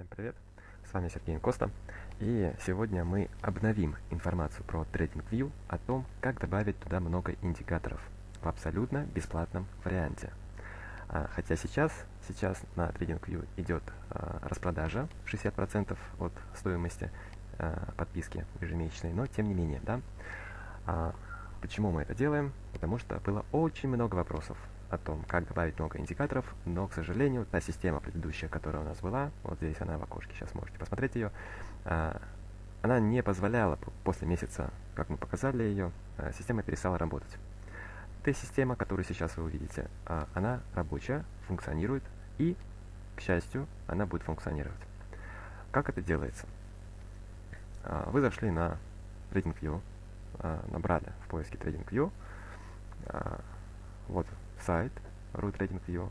Всем привет, с вами Сергей Коста, и сегодня мы обновим информацию про TradingView о том, как добавить туда много индикаторов в абсолютно бесплатном варианте. А, хотя сейчас, сейчас на TradingView идет а, распродажа 60% от стоимости а, подписки ежемесячной, но тем не менее, да. Почему мы это делаем? Потому что было очень много вопросов о том, как добавить много индикаторов, но, к сожалению, та система предыдущая, которая у нас была, вот здесь она в окошке, сейчас можете посмотреть ее, а, она не позволяла после месяца, как мы показали ее, а, система перестала работать. Эта система, которую сейчас вы увидите, а, она рабочая, функционирует и, к счастью, она будет функционировать. Как это делается? Вы зашли на TradingView, набрали в поиске TradingView, вот сайт RootRatingView.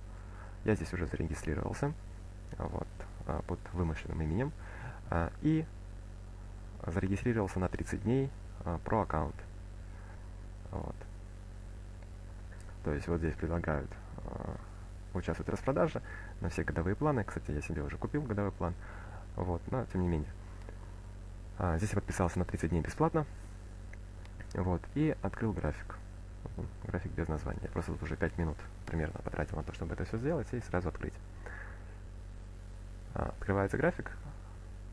Я здесь уже зарегистрировался вот, а, под вымышленным именем а, и зарегистрировался на 30 дней а, про аккаунт. Вот. То есть вот здесь предлагают участвовать в распродаже на все годовые планы. Кстати, я себе уже купил годовой план. Вот, но тем не менее. здесь я подписался на 30 дней бесплатно. Вот, и открыл график график без названия. Я просто тут уже 5 минут примерно потратил на то, чтобы это все сделать и сразу открыть. А, открывается график.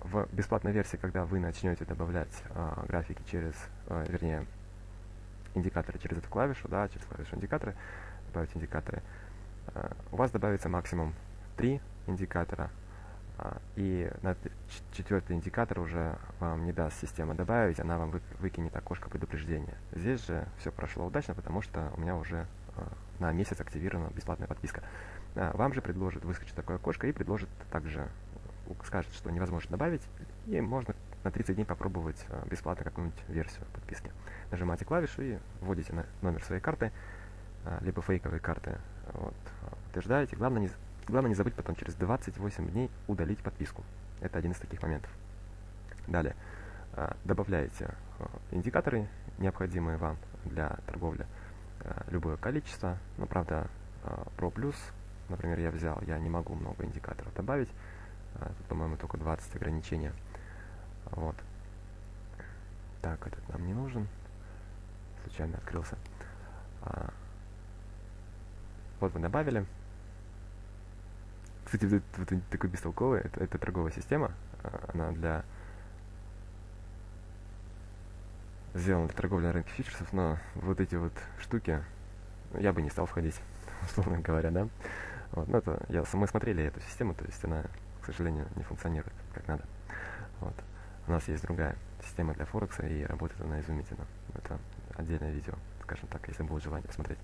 В бесплатной версии, когда вы начнете добавлять а, графики через, а, вернее, индикаторы через эту клавишу, да, через клавишу индикаторы, добавить индикаторы, а, у вас добавится максимум 3 индикатора, и на четвертый индикатор уже вам не даст система добавить, она вам выкинет окошко предупреждения. Здесь же все прошло удачно, потому что у меня уже а, на месяц активирована бесплатная подписка. А, вам же предложит выскочить такое окошко и предложит также, скажет, что невозможно добавить, и можно на 30 дней попробовать бесплатно какую-нибудь версию подписки. Нажимаете клавишу и вводите номер своей карты, либо фейковые карты. Вот, утверждаете. Главное не Главное не забыть потом через 28 дней удалить подписку. Это один из таких моментов. Далее. А, добавляете а, индикаторы, необходимые вам для торговли. А, любое количество. Но, правда, Pro Plus, например, я взял, я не могу много индикаторов добавить. По-моему, только 20 ограничения. Вот. Так, этот нам не нужен. Случайно открылся. Вот вы добавили. Кстати, вот, вот такой бестолковый, это, это торговая система, а, она для сделана для торговли на рынке фьючерсов, но вот эти вот штуки я бы не стал входить, условно говоря, да. Вот, но это, я, мы смотрели эту систему, то есть она, к сожалению, не функционирует как надо. Вот. У нас есть другая система для Форекса, и работает она изумительно. Это отдельное видео, скажем так, если будет желание посмотреть.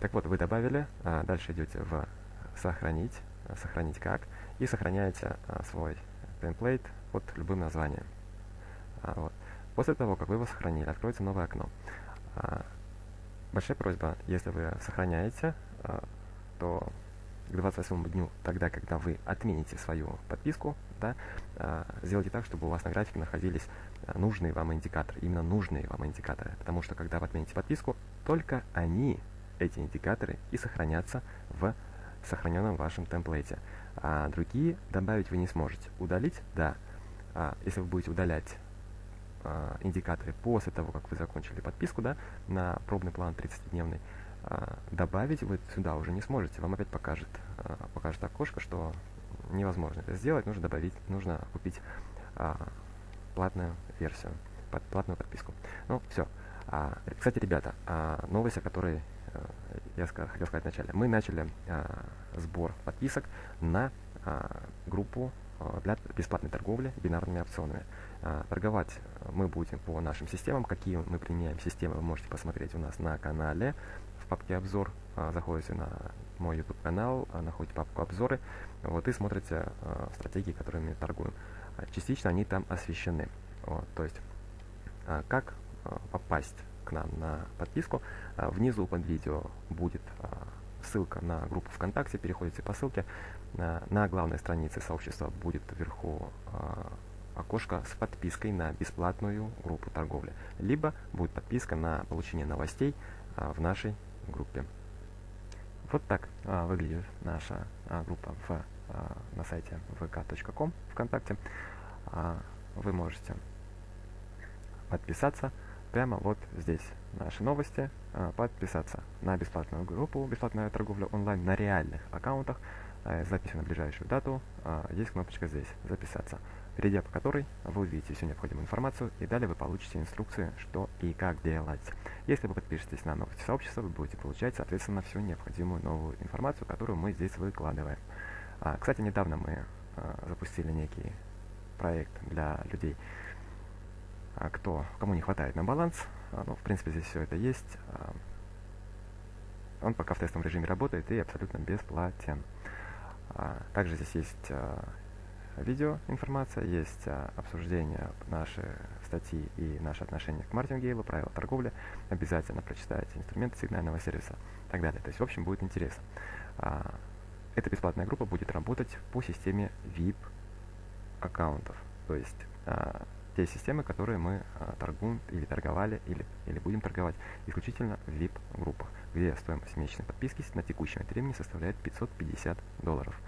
Так вот, вы добавили, а дальше идете в «Сохранить», сохранить как, и сохраняете а, свой темплейт под любым названием. А, вот. После того, как вы его сохранили, откроется новое окно. А, большая просьба, если вы сохраняете, а, то к 28 дню, тогда, когда вы отмените свою подписку, да, сделайте так, чтобы у вас на графике находились нужные вам индикаторы, именно нужные вам индикаторы, потому что когда вы отмените подписку, только они, эти индикаторы, и сохранятся в сохраненном вашем темплейте. А другие добавить вы не сможете. Удалить – да. А, если вы будете удалять а, индикаторы после того, как вы закончили подписку, да, на пробный план 30-дневный, а, добавить вы сюда уже не сможете. Вам опять покажет, а, покажет окошко, что невозможно это сделать, нужно добавить, нужно купить а, платную версию, под, платную подписку. Ну, все. А, кстати, ребята, а, новость, о которой Э, я хотел сказать вначале, мы начали а, сбор подписок на а, группу а, для бесплатной торговли бинарными опционами. А, торговать мы будем по нашим системам. Какие мы применяем системы, вы можете посмотреть у нас на канале в папке обзор. А, заходите на мой YouTube канал, а, находите папку обзоры, вот и смотрите а, стратегии, которыми торгуем. А, частично они там освещены. Вот, то есть, как попасть нам на подписку. А, внизу под видео будет а, ссылка на группу ВКонтакте, переходите по ссылке. На главной странице сообщества будет вверху а, окошко с подпиской на бесплатную группу торговли. Либо будет подписка на получение новостей в нашей группе. Вот так выглядит наша группа в а, на сайте vk.com ВКонтакте. А, вы можете подписаться прямо вот здесь. Наши новости. А, подписаться на бесплатную группу «Бесплатная торговля онлайн» на реальных аккаунтах с записью на ближайшую дату. Есть кнопочка здесь «Записаться» перейдя по которой вы увидите всю необходимую информацию и далее вы получите инструкции, что и как делать. Если вы подпишетесь на новости сообщества, вы будете получать, соответственно, всю необходимую новую информацию, которую мы здесь выкладываем. А, кстати, недавно мы а, запустили некий проект для людей, а, кто, кому не хватает на баланс. А, ну, в принципе, здесь все это есть. А, он пока в тестовом режиме работает и абсолютно бесплатен. А, также здесь есть а, видео информация, есть а, обсуждение нашей статьи и наше отношение к мартингейлу, правила торговли. Обязательно прочитайте инструменты сигнального сервиса и так далее. То есть, в общем, будет интересно. А, эта бесплатная группа будет работать по системе VIP аккаунтов. То есть, а, те системы, которые мы а, торгуем или торговали, или, или будем торговать исключительно в VIP-группах, где стоимость месячной подписки на текущем времени составляет 550 долларов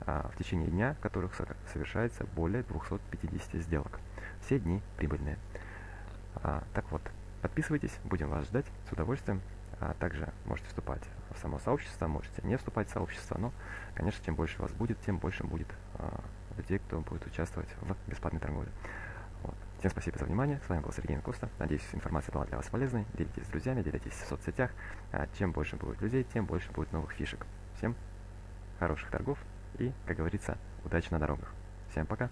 а, в течение дня, которых совершается более 250 сделок. Все дни прибыльные. А, так вот, подписывайтесь, будем вас ждать с удовольствием. Также можете вступать в само сообщество, можете не вступать в сообщество, но, конечно, чем больше вас будет, тем больше будет людей, кто будет участвовать в бесплатной торговле. Всем спасибо за внимание. С вами был Сергей Коста. Надеюсь, информация была для вас полезной. Делитесь с друзьями, делитесь в соцсетях. А чем больше будет людей, тем больше будет новых фишек. Всем хороших торгов и, как говорится, удачи на дорогах. Всем пока!